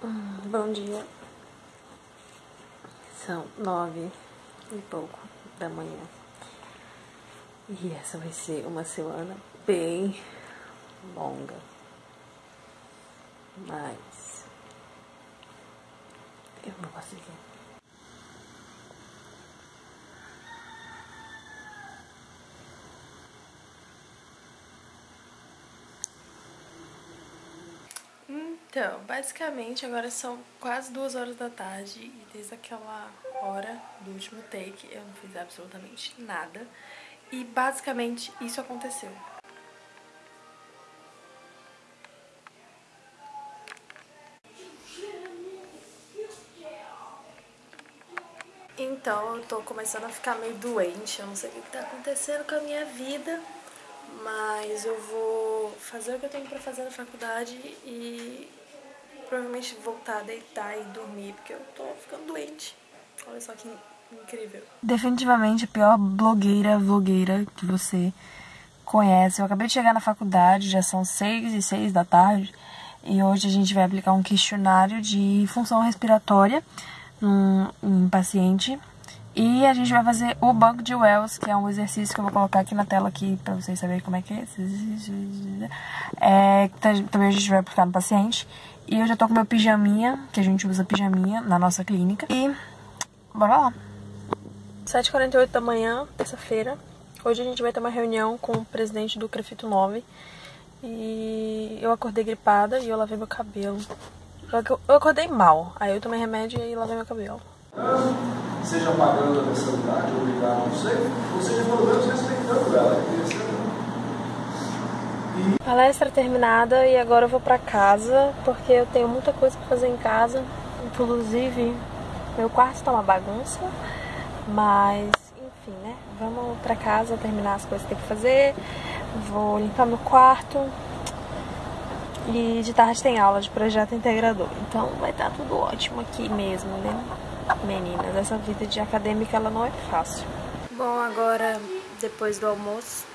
Bom dia. São nove e pouco da manhã. E essa vai ser uma semana bem longa. Mas eu vou conseguir. Então, basicamente agora são quase duas horas da tarde e desde aquela hora do último take eu não fiz absolutamente nada e basicamente isso aconteceu. Então eu tô começando a ficar meio doente, eu não sei o que tá acontecendo com a minha vida, mas eu vou fazer o que eu tenho pra fazer na faculdade e provavelmente voltar a deitar e dormir, porque eu tô ficando doente. Olha só que incrível. Definitivamente a pior blogueira, vlogueira que você conhece. Eu acabei de chegar na faculdade, já são seis e seis da tarde, e hoje a gente vai aplicar um questionário de função respiratória num, paciente. E a gente vai fazer o banco de Wells, que é um exercício que eu vou colocar aqui na tela aqui para vocês saberem como é que é. é. Também a gente vai aplicar no paciente. E eu já tô com meu pijaminha, que a gente usa pijaminha na nossa clínica. E bora lá. 7h48 da manhã, terça-feira. Hoje a gente vai ter uma reunião com o presidente do Crefito 9. E eu acordei gripada e eu lavei meu cabelo. Eu acordei mal, aí eu tomei remédio e lavei meu cabelo. Seja pagando a mensalidade, obrigado, não sei, ou seja, pelo menos respeitando ela. Palestra terminada e agora eu vou pra casa porque eu tenho muita coisa pra fazer em casa. Inclusive, meu quarto tá uma bagunça, mas enfim, né? Vamos pra casa terminar as coisas que tem que fazer. Vou limpar meu quarto. E de tarde tem aula de projeto integrador. Então vai estar tá tudo ótimo aqui mesmo, né? Meninas, essa vida de acadêmica ela não é fácil. Bom, agora depois do almoço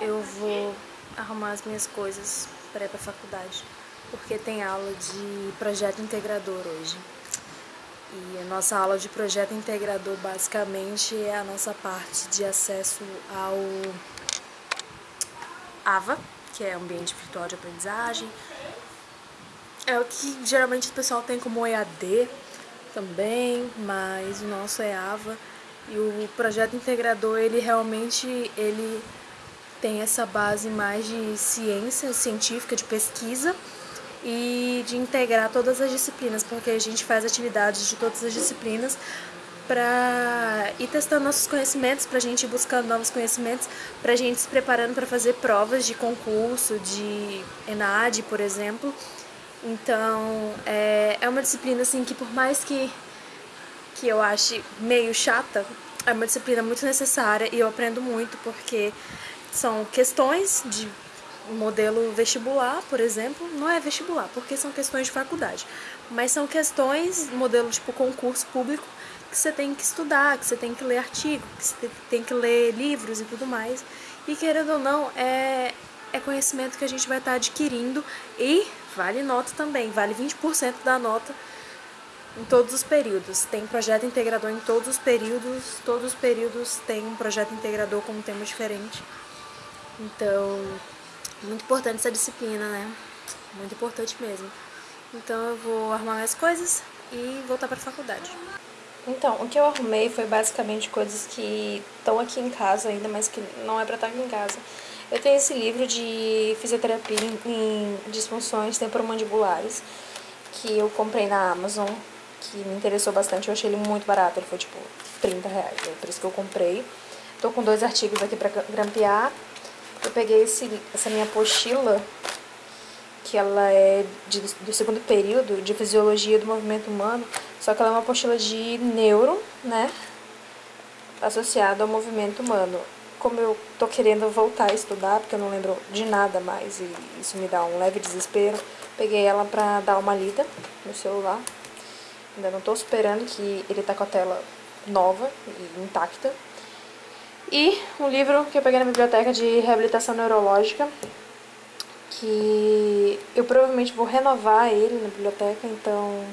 eu vou arrumar as minhas coisas para ir para a faculdade, porque tem aula de projeto integrador hoje. E a nossa aula de projeto integrador basicamente é a nossa parte de acesso ao AVA, que é Ambiente Virtual de Aprendizagem. É o que geralmente o pessoal tem como EAD também, mas o nosso é AVA. E o projeto integrador, ele realmente ele tem essa base mais de ciência científica, de pesquisa e de integrar todas as disciplinas, porque a gente faz atividades de todas as disciplinas para ir testando nossos conhecimentos, para a gente ir buscando novos conhecimentos, para a gente se preparando para fazer provas de concurso, de ENAD, por exemplo. Então, é, é uma disciplina assim que por mais que, que eu ache meio chata, é uma disciplina muito necessária e eu aprendo muito porque são questões de modelo vestibular, por exemplo, não é vestibular, porque são questões de faculdade, mas são questões, modelo tipo concurso público, que você tem que estudar, que você tem que ler artigo, que você tem que ler livros e tudo mais. E querendo ou não, é, é conhecimento que a gente vai estar adquirindo e vale nota também, vale 20% da nota em todos os períodos. Tem projeto integrador em todos os períodos, todos os períodos tem um projeto integrador com um tema diferente. Então, muito importante essa disciplina, né? Muito importante mesmo. Então eu vou arrumar minhas coisas e voltar para a faculdade. Então, o que eu arrumei foi basicamente coisas que estão aqui em casa ainda, mas que não é para estar aqui em casa. Eu tenho esse livro de fisioterapia em disfunções temporomandibulares, que eu comprei na Amazon, que me interessou bastante, eu achei ele muito barato, ele foi tipo 30 reais, é por isso que eu comprei. Tô com dois artigos aqui para grampear eu peguei esse, essa minha apostila, que ela é de, do segundo período de Fisiologia do Movimento Humano, só que ela é uma apostila de neuro, né, associada ao movimento humano. Como eu tô querendo voltar a estudar, porque eu não lembro de nada mais e isso me dá um leve desespero, peguei ela pra dar uma lida no celular. Ainda não tô esperando que ele tá com a tela nova e intacta, e um livro que eu peguei na biblioteca de reabilitação neurológica, que eu provavelmente vou renovar ele na biblioteca, então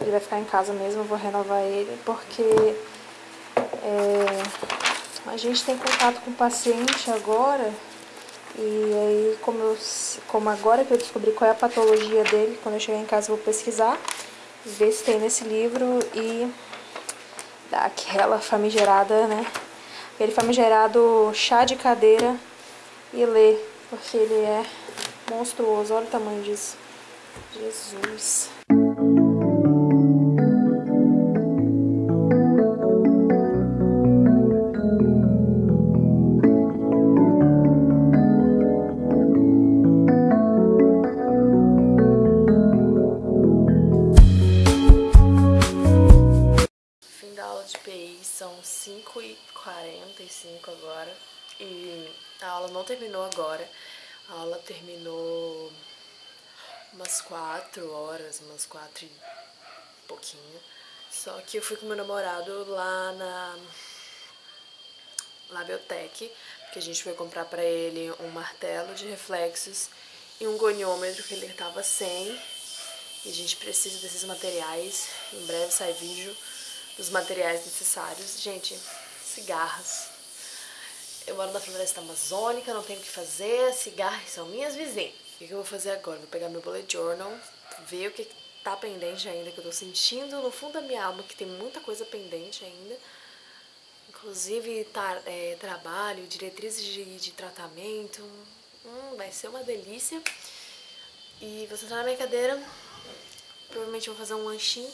ele vai ficar em casa mesmo, eu vou renovar ele, porque é, a gente tem contato com o paciente agora, e aí como, eu, como agora que eu descobri qual é a patologia dele, quando eu chegar em casa eu vou pesquisar, ver se tem nesse livro e dar aquela famigerada, né? Aquele famigerado chá de cadeira e ler, porque ele é monstruoso. Olha o tamanho disso. Jesus. A aula não terminou agora. A aula terminou umas quatro horas, umas quatro e pouquinho. Só que eu fui com meu namorado lá na Labiotech, porque a gente foi comprar pra ele um martelo de reflexos e um goniômetro que ele tava sem. E a gente precisa desses materiais. Em breve sai vídeo dos materiais necessários. Gente, cigarras. Eu moro na floresta amazônica, não tenho o que fazer, cigarros são minhas vizinhas. O que eu vou fazer agora? Vou pegar meu bullet journal, ver o que tá pendente ainda, que eu tô sentindo no fundo da minha alma que tem muita coisa pendente ainda. Inclusive tá, é, trabalho, diretrizes de, de tratamento. Hum, vai ser uma delícia. E vou sentar na minha cadeira. Provavelmente vou fazer um lanchinho.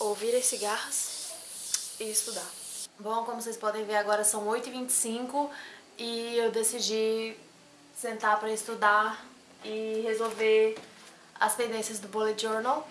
Ouvir as cigarras e estudar. Bom, como vocês podem ver agora são 8h25 e eu decidi sentar para estudar e resolver as pendências do bullet journal.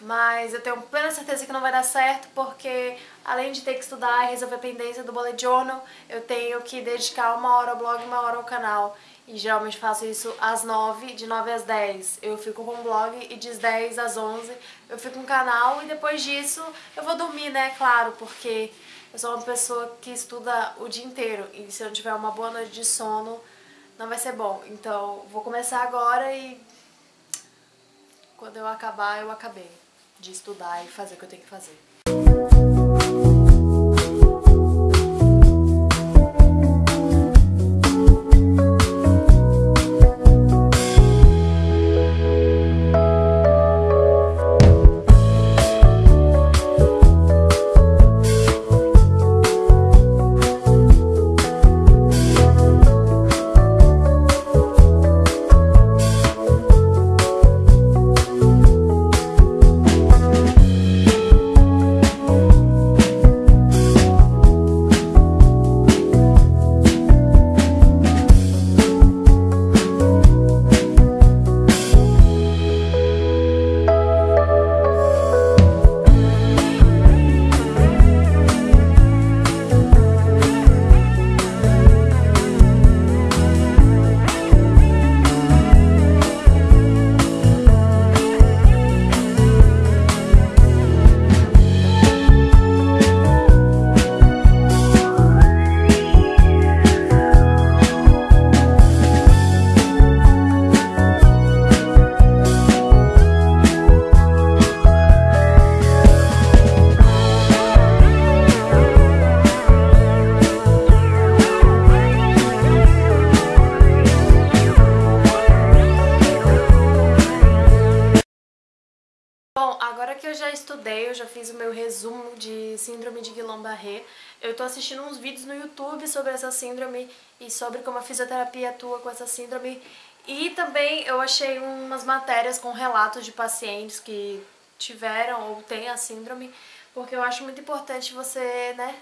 Mas eu tenho plena certeza que não vai dar certo porque além de ter que estudar e resolver a pendência do bullet journal, eu tenho que dedicar uma hora ao blog e uma hora ao canal. E geralmente faço isso às 9, de 9 às 10 eu fico com o blog e de 10 às 11 eu fico com o canal e depois disso eu vou dormir, né, claro, porque eu sou uma pessoa que estuda o dia inteiro e se eu não tiver uma boa noite de sono, não vai ser bom. Então, vou começar agora e quando eu acabar, eu acabei de estudar e fazer o que eu tenho que fazer. Guillain-Barré, eu tô assistindo uns vídeos no YouTube sobre essa síndrome e sobre como a fisioterapia atua com essa síndrome e também eu achei umas matérias com relatos de pacientes que tiveram ou têm a síndrome, porque eu acho muito importante você, né,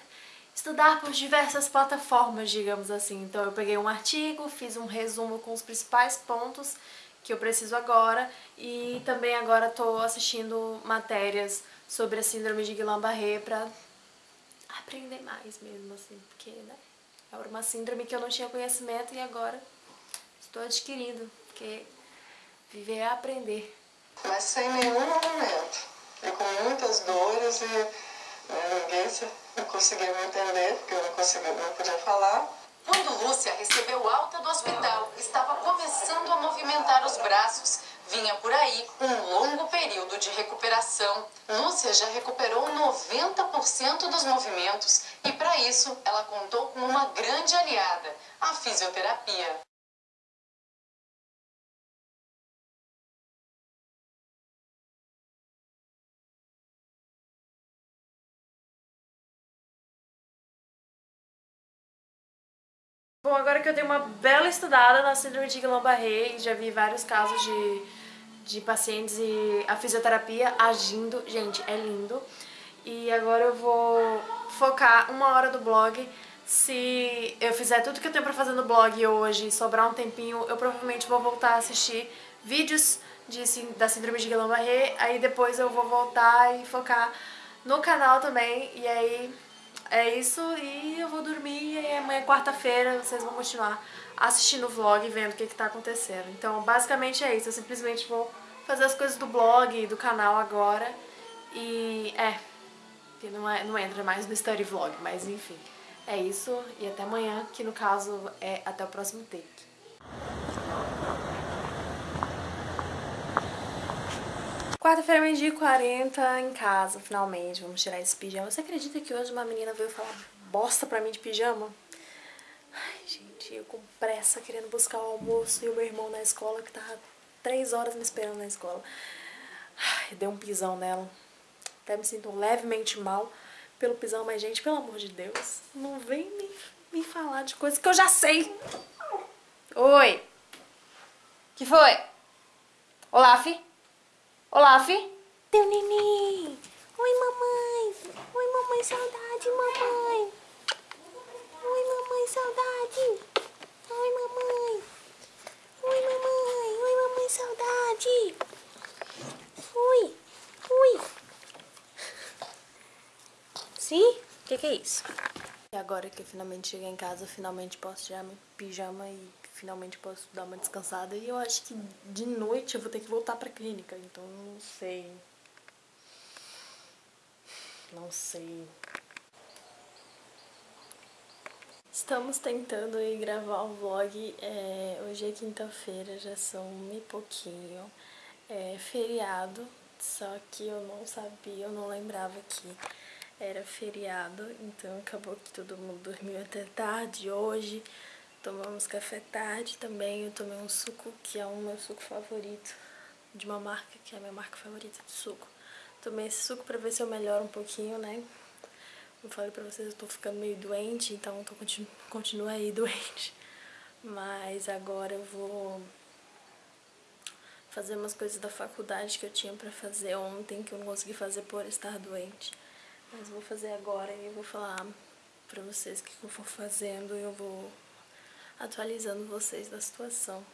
estudar por diversas plataformas, digamos assim. Então eu peguei um artigo, fiz um resumo com os principais pontos que eu preciso agora e também agora estou assistindo matérias sobre a síndrome de Guillain-Barré para aprender mais mesmo, assim, porque né, é uma síndrome que eu não tinha conhecimento e agora estou adquirindo, porque viver é aprender. Mas sem nenhum movimento, e com muitas dores e né, ninguém conseguia me entender, porque eu não, conseguia, não podia falar. Quando Lúcia recebeu alta do hospital, estava começando a movimentar os braços. Vinha por aí um longo de recuperação. Lúcia já recuperou 90% dos movimentos e, para isso, ela contou com uma grande aliada, a fisioterapia. Bom, agora que eu dei uma bela estudada na síndrome de Guillain-Barré e já vi vários casos de, de pacientes e a fisioterapia agindo, gente, é lindo. E agora eu vou focar uma hora do blog. Se eu fizer tudo que eu tenho pra fazer no blog hoje e sobrar um tempinho, eu provavelmente vou voltar a assistir vídeos de, da síndrome de Guillain-Barré. Aí depois eu vou voltar e focar no canal também. E aí é isso e eu vou dormir e amanhã é quarta-feira vocês vão continuar assistindo o vlog e vendo o que, que tá acontecendo. Então basicamente é isso, eu simplesmente vou fazer as coisas do blog do canal agora e é, que não, é, não entra mais no story vlog, mas enfim. É isso e até amanhã, que no caso é até o próximo take. Quarta-feira, meio-dia 40 em casa, finalmente. Vamos tirar esse pijama. Você acredita que hoje uma menina veio falar bosta pra mim de pijama? Com pressa querendo buscar o almoço e o meu irmão na escola que tava três horas me esperando na escola. Ai, dei um pisão nela. Até me sinto levemente mal pelo pisão, mas gente, pelo amor de Deus, não vem me, me falar de coisas que eu já sei. Oi. Que foi? Olá, Fi. Teu neném. Oi, mamãe. Oi, mamãe, saudade, mamãe. Oi, mamãe, saudade. Oi, mamãe. Oi, mamãe. Oi, mamãe, saudade. Ui. Ui. Sim? O que, que é isso? E agora que eu finalmente cheguei em casa, finalmente posso tirar meu pijama e finalmente posso dar uma descansada. E eu acho que de noite eu vou ter que voltar pra clínica, então não sei. Não sei. Estamos tentando ir gravar um vlog. É, hoje é quinta-feira, já são um e pouquinho. É feriado, só que eu não sabia, eu não lembrava que era feriado, então acabou que todo mundo dormiu até tarde hoje. Tomamos café tarde também. Eu tomei um suco que é o meu suco favorito de uma marca que é a minha marca favorita de suco. Tomei esse suco pra ver se eu melhoro um pouquinho, né? Eu falei pra vocês, eu tô ficando meio doente, então tô, continu, continuo aí doente. Mas agora eu vou fazer umas coisas da faculdade que eu tinha pra fazer ontem, que eu não consegui fazer por estar doente. Mas vou fazer agora e vou falar pra vocês o que eu vou fazendo e eu vou atualizando vocês da situação.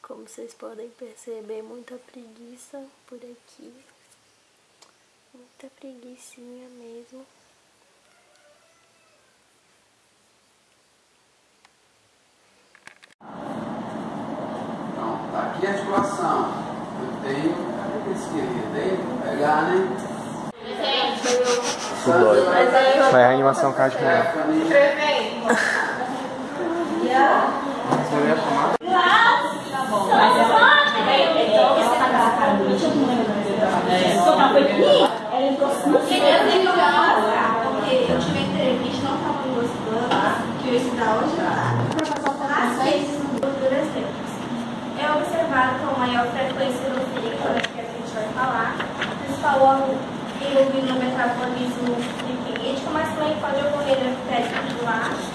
Como vocês podem perceber, muita preguiça por aqui. Muita preguiçinha mesmo. Então, tá a articulação. Eu tenho. Cadê esse querido? Tem? Pegar, né? Vai a animação cardiopulmonar. Você ia tomar? Ela entrou porque eu tive entrevista, não estava gostando, que eu ia estudar hoje para passar alterações gorduras negras. É maior frequência no fígado, que a gente vai falar, principal órgão envolvido no metabolismo lipídico, mas também pode ocorrer no epitélio